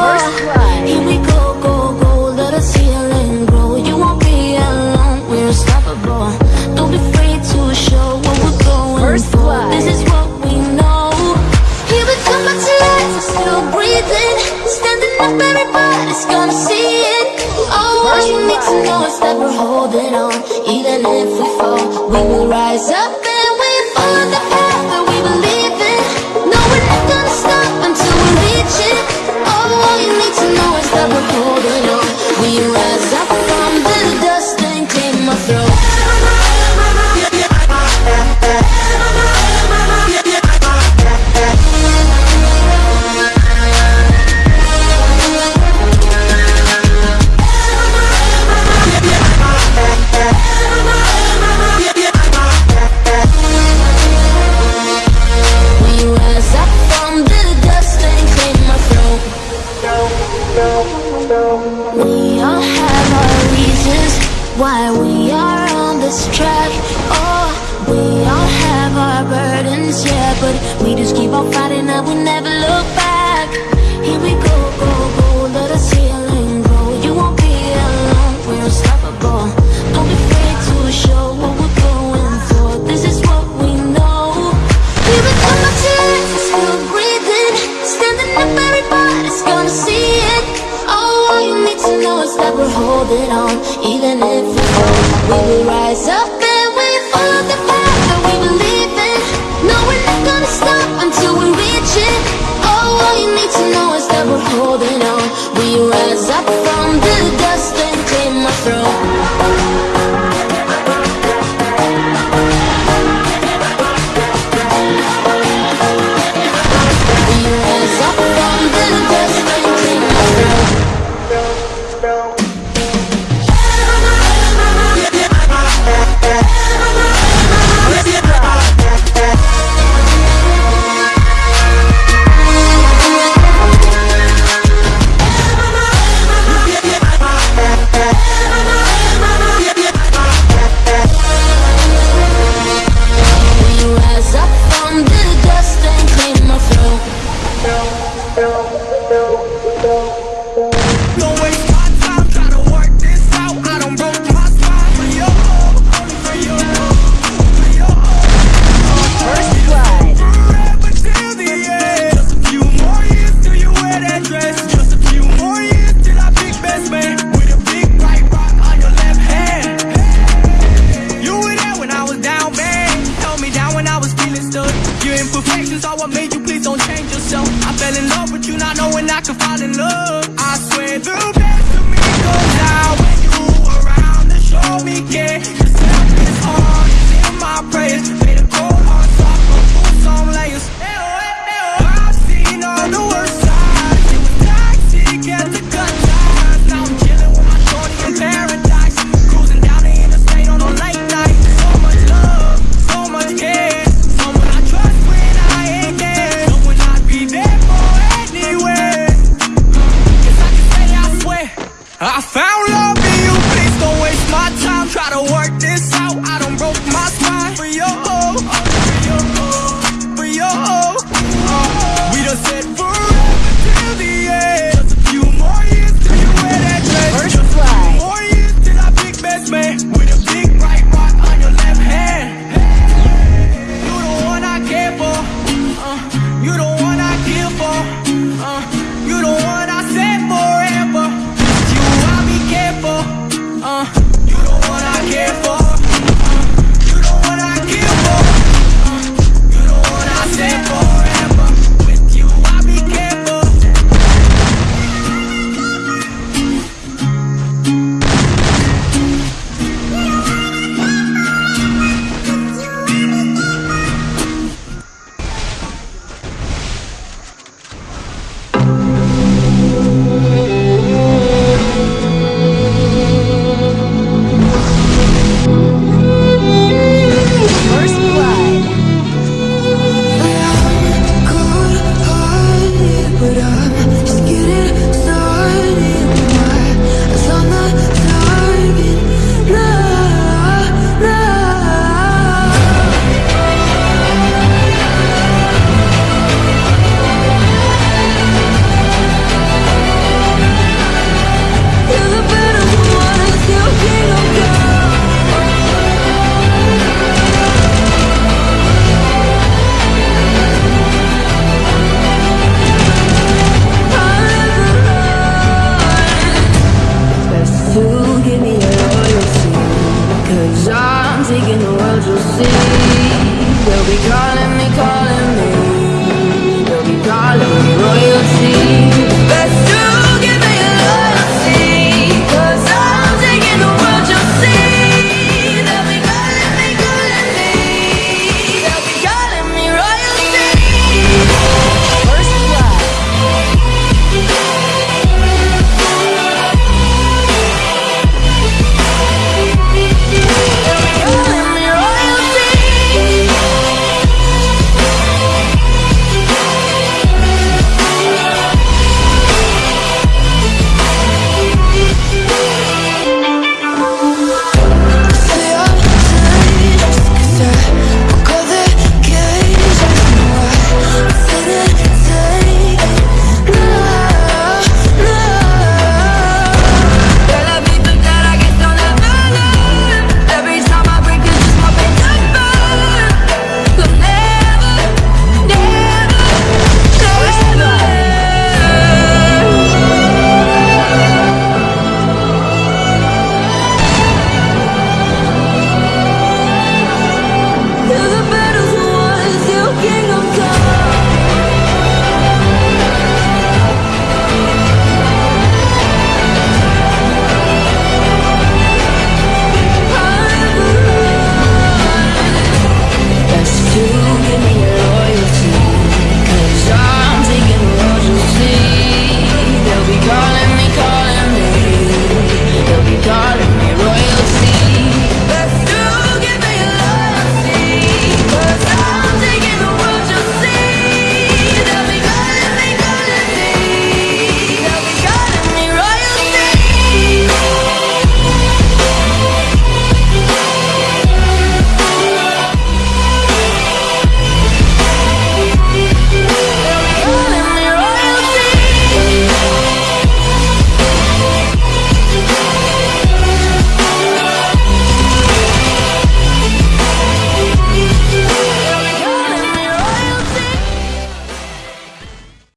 First. Here we go, go, go. Let the ceiling grow. You won't be alone, we're unstoppable. Don't be afraid to show we're going First This is what we know. Here we come still breathing. Standing up, everybody's gonna see it. All you need to know is that we're holding on. that we're holding on Even if we fall, we will rise up I could fall in love.